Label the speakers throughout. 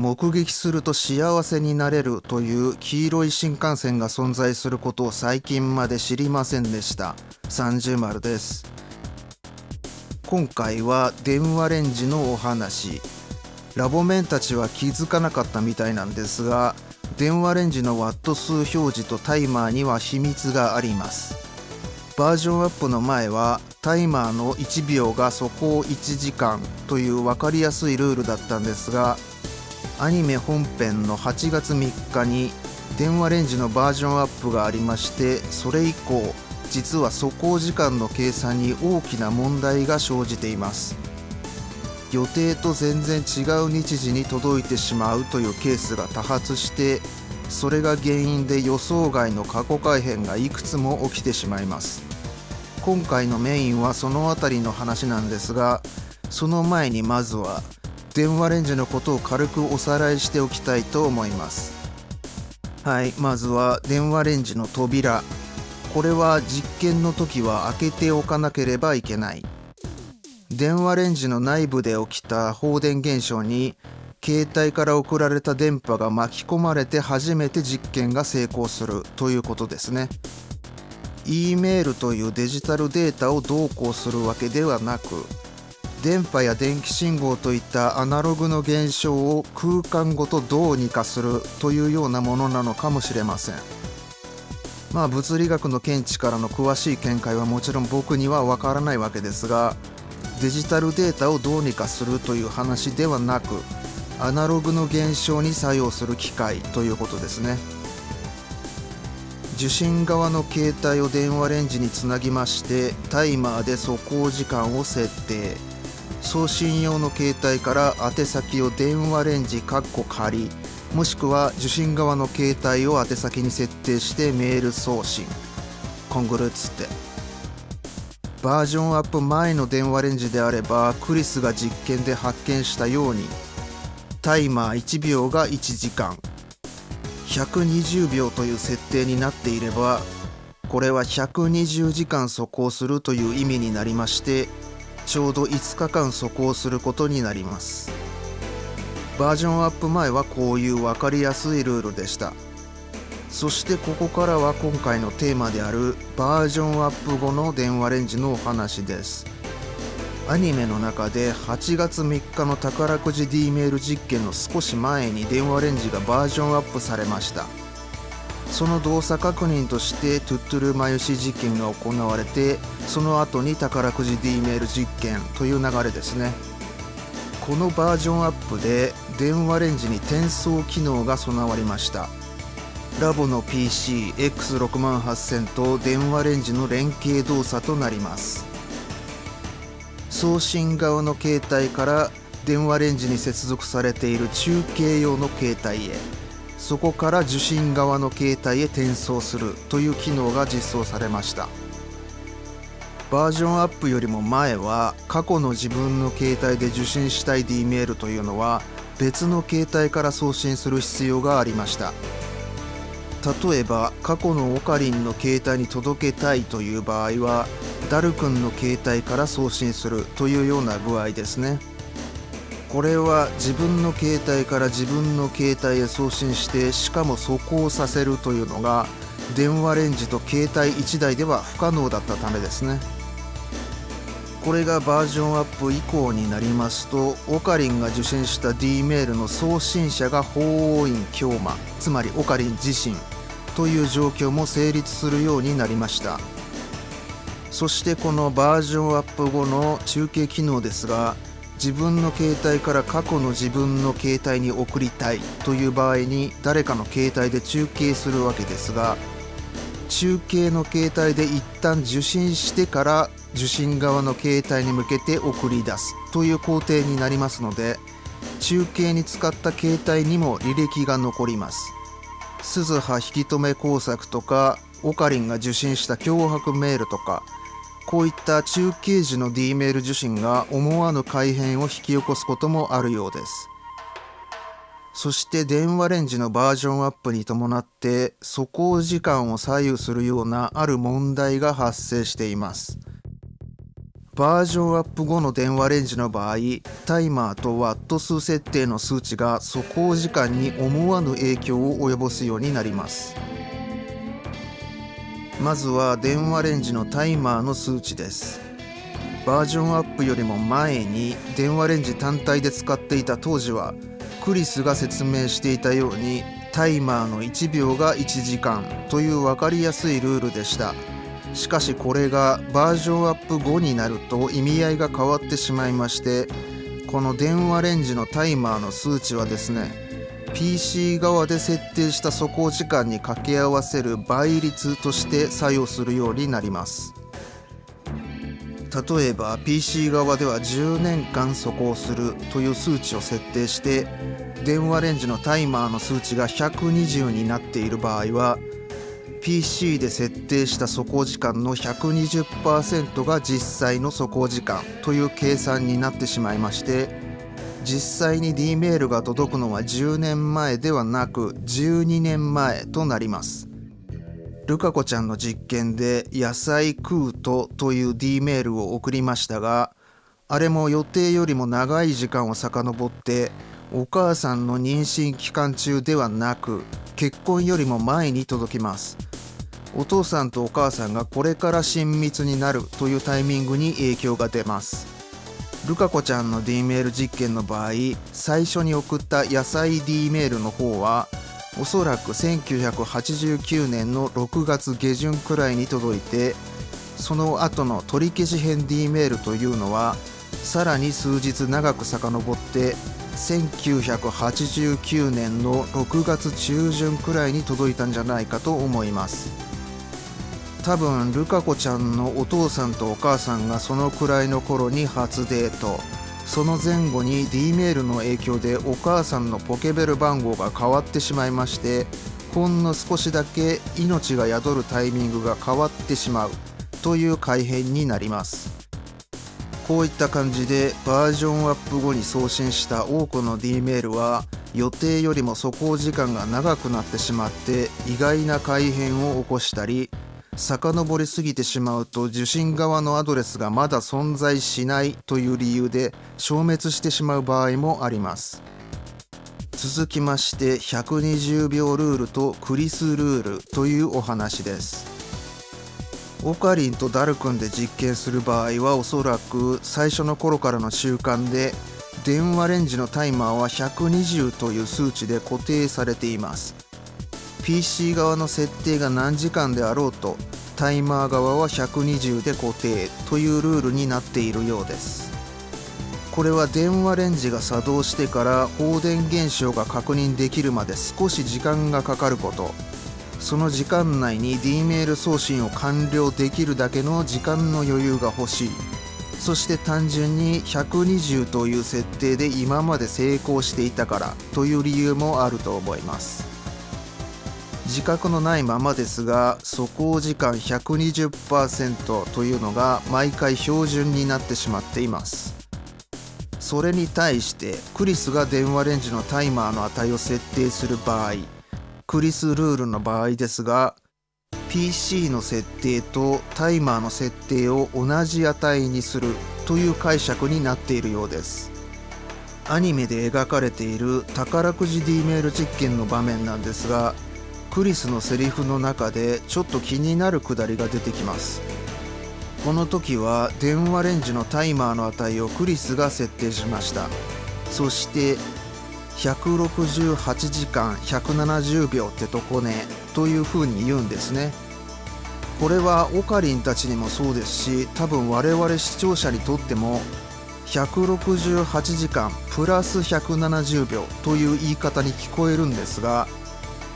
Speaker 1: 目撃すると幸せになれるという黄色い新幹線が存在することを最近まで知りませんでした。30丸です。今回は電話レンジのお話。ラボメンたちは気づかなかったみたいなんですが電話レンジのワット数表示とタイマーには秘密があります。バージョンアップの前はタイマーの1秒が速攻1時間という分かりやすいルールだったんですがアニメ本編の8月3日に電話レンジのバージョンアップがありましてそれ以降実は速攻時間の計算に大きな問題が生じています。予定と全然違う日時に届いてしまうというケースが多発してそれが原因で予想外の過去改変がいくつも起きてしまいます。今回のメインはその辺りの話なんですがその前にまずは電話レンジのことを軽くおさらいしておきたいと思います。はいまずは電話レンジの扉。これは実験の時は開けておかなければいけない。電話レンジの内部で起きた放電現象に携帯から送られた電波が巻き込まれて初めて実験が成功するということですね。E メールというデジタルデータを同行するわけではなく電波や電気信号といったアナログの現象を空間ごとどうにかするというようなものなのかもしれません。まあ物理学の見地からの詳しい見解はもちろん僕にはわからないわけですがデジタルデータをどうにかするという話ではなくアナログの現象に作用する機械ということですね受信側の携帯を電話レンジにつなぎましてタイマーで速攻時間を設定送信用の携帯から宛先を電話レンジ仮もしくは受信側の携帯を宛先に設定してメール送信。コングルっつって。バージョンアップ前の電話レンジであればクリスが実験で発見したようにタイマー1秒が1時間。120秒という設定になっていればこれは120時間速攻するという意味になりましてちょうど5日間速攻することになります。バージョンアップ前はこういう分かりやすいルールでした。そしてここからは今回のテーマであるバージョンアップ後の電話レンジのお話です。アニメの中で8月3日の宝くじ D メール実験の少し前に電話レンジがバージョンアップされました。その動作確認としてトゥットゥルマユシ実験が行われてその後に宝くじ D メール実験という流れですね。このバージョンアップで電話レンジに転送機能が備わりました。ラボの PCX68000 と電話レンジの連携動作となります。送信側の携帯から電話レンジに接続されている中継用の携帯へ。そこから受信側の携帯へ転送するという機能が実装されました。バージョンアップよりも前は過去の自分の携帯で受信したい D メールというのは別の携帯から送信する必要がありました。例えば過去のオカリンの携帯に届けたいという場合はダル君の携帯から送信するというような具合ですね。これは自分の携帯から自分の携帯へ送信してしかも速攻させるというのが電話レンジと携帯1台では不可能だったためですね。これがバージョンアップ以降になりますとオカリンが受信した D メールの送信者が法王院京馬つまりオカリン自身という状況も成立するようになりました。そしてこのバージョンアップ後の中継機能ですが自分の携帯から過去の自分の携帯に送りたいという場合に誰かの携帯で中継するわけですが中継の携帯で一旦受信してから受信側の携帯に向けて送り出すという工程になりますので中継に使った携帯にも履歴が残ります。鈴葉引き止め工作とかオカリンが受信した脅迫メールとかこういった中継時の D メール受信が思わぬ改変を引き起こすこともあるようです。そして電話レンジのバージョンアップに伴って素行時間を左右するようなある問題が発生しています。バージョンアップ後の電話レンジの場合タイマーとワット数設定の数値が素行時間に思わぬ影響を及ぼすようになります。まずは電話レンジのタイマーの数値です。バージョンアップよりも前に電話レンジ単体で使っていた当時はクリスが説明していたようにタイマーの1秒が1時間という分かりやすいルールでした。しかしこれがバージョンアップ後になると意味合いが変わってしまいましてこの電話レンジのタイマーの数値はですね PC 側で設定した素行時間に掛け合わせる倍率として作用するようになります。例えば PC 側では10年間素行するという数値を設定して電話レンジのタイマーの数値が120になっている場合は PC で設定した素行時間の120%が実際の素行時間という計算になってしまいまして実際に D メールが届くのは10年前ではなく12年前となります。ルカ子ちゃんの実験で「野菜食うと」という D メールを送りましたがあれも予定よりも長い時間を遡ってお母さんの妊娠期間中ではなく結婚よりも前に届きます。お父さんとお母さんがこれから親密になるというタイミングに影響が出ます。ルカ子ちゃんの D メール実験の場合最初に送った野菜 D メールの方はおそらく1989年の6月下旬くらいに届いてその後の取り消し編 D メールというのはさらに数日長く遡って1989年の6月中旬くらいに届いたんじゃないかと思います。多分ルカ子ちゃんのお父さんとお母さんがそのくらいの頃に初デート。その前後に D メールの影響でお母さんのポケベル番号が変わってしまいましてほんの少しだけ命が宿るタイミングが変わってしまう。という改変になります。こういった感じでバージョンアップ後に送信した多くの D メールは予定よりも素行時間が長くなってしまって意外な改変を起こしたり遡りすぎてしまうと受信側のアドレスがまだ存在しないという理由で消滅してしまう場合もあります。続きまして120秒ルールとクリスルールというお話です。オカリンとダル君で実験する場合はおそらく最初の頃からの習慣で電話レンジのタイマーは120という数値で固定されています。PC 側の設定が何時間であろうとタイマー側は120で固定というルールになっているようです。これは電話レンジが作動してから放電現象が確認できるまで少し時間がかかること。その時間内に D メール送信を完了できるだけの時間の余裕が欲しい。そして単純に120という設定で今まで成功していたからという理由もあると思います。自覚のないままですが素行時間120%というのが毎回標準になってしまっています。それに対してクリスが電話レンジのタイマーの値を設定する場合クリスルールの場合ですが PC の設定とタイマーの設定を同じ値にするという解釈になっているようです。アニメで描かれている宝くじ D メール実験の場面なんですがクリスのセリフの中でちょっと気になるくだりが出てきます。この時は電話レンジのタイマーの値をクリスが設定しました。そして168時間170秒ってとこねという風に言うんですね。これはオカリンたちにもそうですし多分我々視聴者にとっても168時間プラス170秒という言い方に聞こえるんですが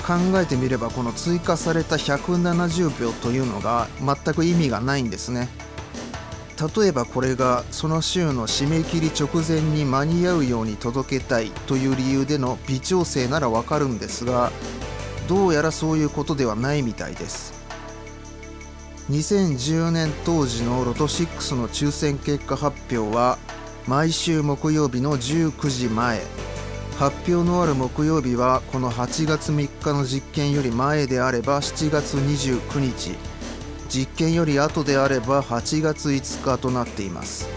Speaker 1: 考えてみればこの追加された170秒というのが全く意味がないんですね。例えばこれがその週の締め切り直前に間に合うように届けたいという理由での微調整ならわかるんですがどうやらそういうことではないみたいです。2010年当時のロト6の抽選結果発表は毎週木曜日の19時前。発表のある木曜日はこの8月3日の実験より前であれば7月29日。実験より後であれば8月5日となっています。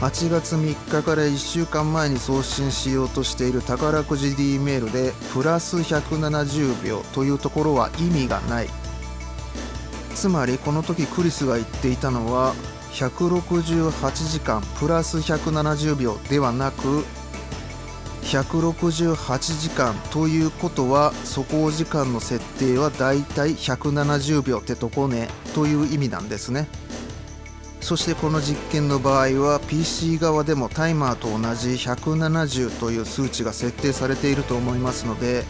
Speaker 1: 8月3日から1週間前に送信しようとしている宝くじ D メールでプラス170秒というところは意味がない。つまりこの時クリスが言っていたのは168時間プラス170秒ではなく168時間ということは走行時間の設定はだいたい170秒ってとこねという意味なんですね。そしてこの実験の場合は PC 側でもタイマーと同じ170という数値が設定されていると思いますので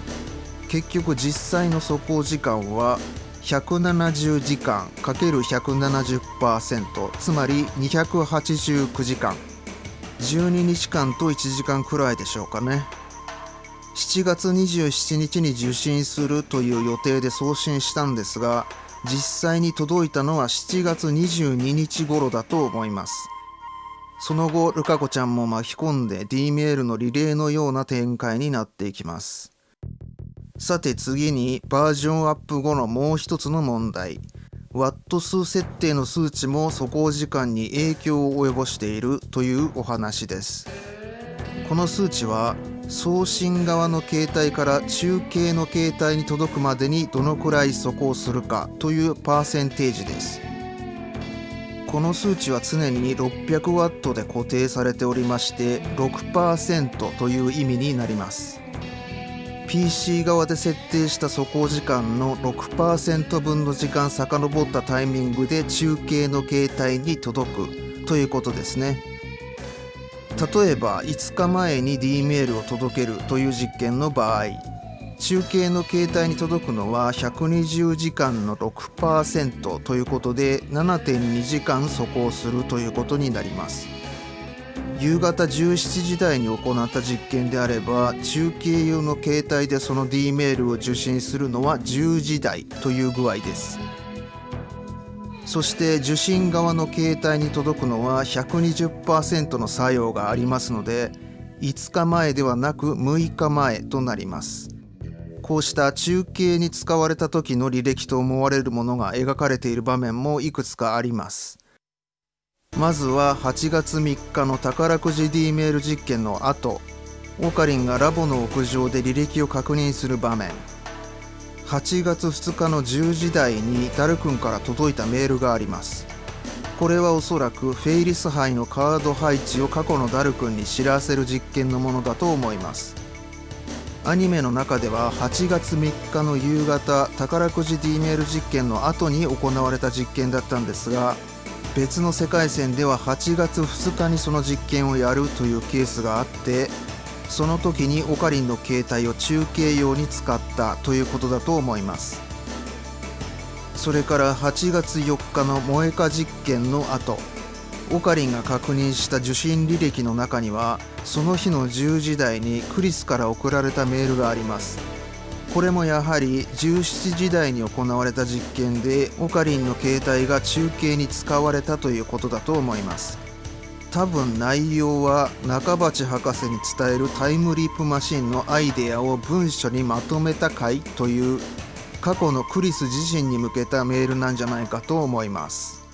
Speaker 1: 結局実際の走行時間は170時間 ×170% つまり289時間12日間と1時間くらいでしょうかね。7月27日に受信するという予定で送信したんですが実際に届いたのは7月22日頃だと思います。その後ルカ子ちゃんも巻き込んで D メールのリレーのような展開になっていきます。さて次にバージョンアップ後のもう一つの問題。ワット数設定の数値も走行時間に影響を及ぼしているというお話です。この数値は送信側の携帯から中継の携帯に届くまでにどのくらい走行するかというパーセンテージです。この数値は常に 600W で固定されておりまして6%という意味になります。PC 側で設定した走行時間の6%分の時間遡ったタイミングで中継の携帯に届くということですね。例えば5日前に D メールを届けるという実験の場合中継の携帯に届くのは120時間の6%ということで7.2時間走行するということになります。夕方17時台に行った実験であれば中継用の携帯でその D メールを受信するのは10時台という具合です。そして受信側の携帯に届くのは120%の作用がありますので5日前ではなく6日前となります。こうした中継に使われた時の履歴と思われるものが描かれている場面もいくつかあります。まずは8月3日の宝くじ D メール実験の後オカリンがラボの屋上で履歴を確認する場面。8月2日の10時台にダル君から届いたメールがあります。これはおそらくフェイリス杯のカード配置を過去のダル君に知らせる実験のものだと思います。アニメの中では8月3日の夕方宝くじ D メール実験の後に行われた実験だったんですが別の世界線では8月2日にその実験をやるというケースがあってその時にオカリンの携帯を中継用に使ったということだと思います。それから8月4日の萌えか実験の後オカリンが確認した受信履歴の中にはその日の10時台にクリスから送られたメールがあります。これもやはり17時台に行われた実験でオカリンの携帯が中継に使われたということだと思います。多分内容は中鉢博士に伝えるタイムリープマシンのアイデアを文書にまとめた回という過去のクリス自身に向けたメールなんじゃないかと思います。